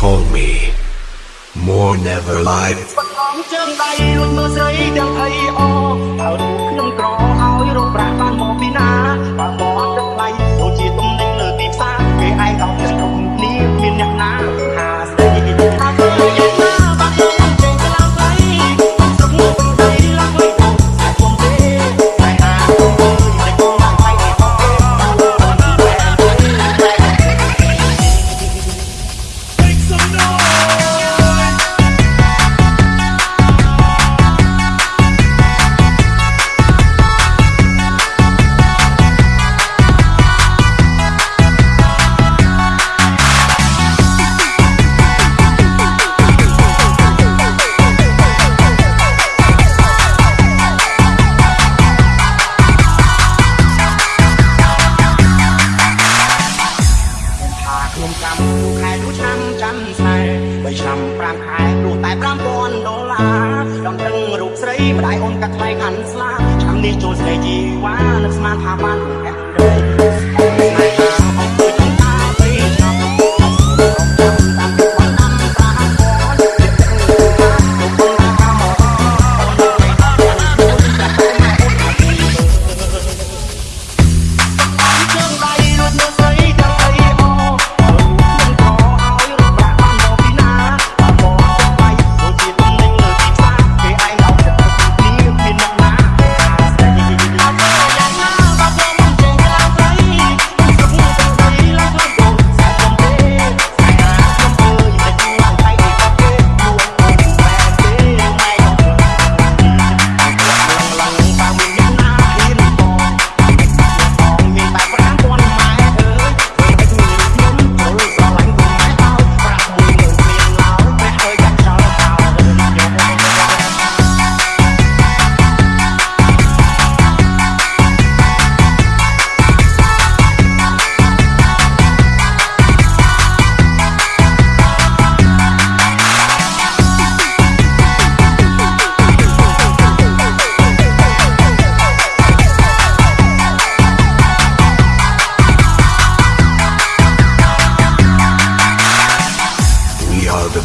call me more never life. អាយអូនកាត់ថ្លៃខាន់ស្លាឆ្នាំនេះចូលស្រីជីវ៉ានឹកស្មានថាបាន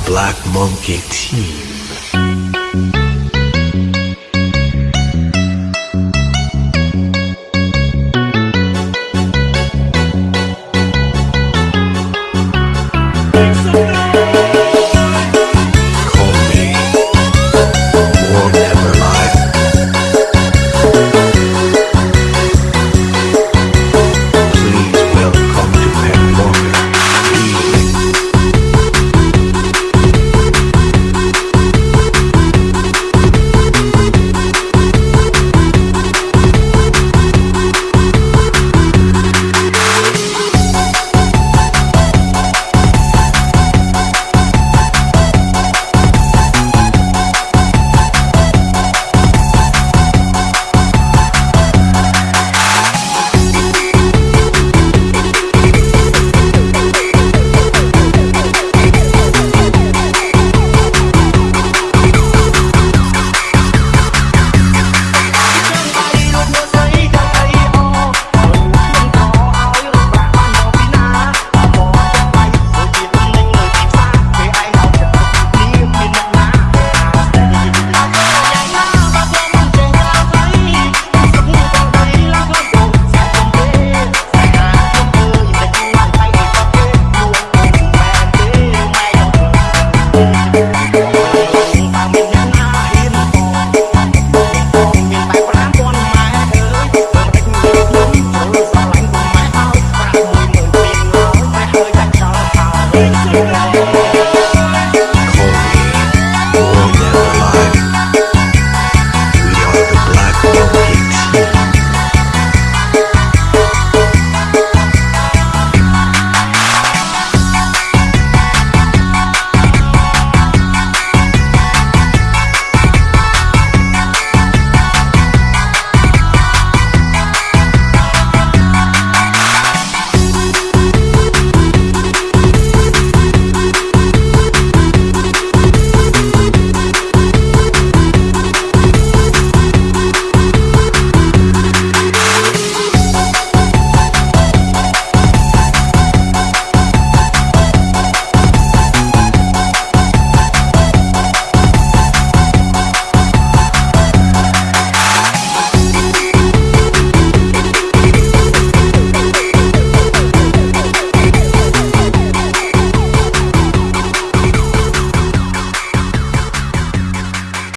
Black Monkey Team.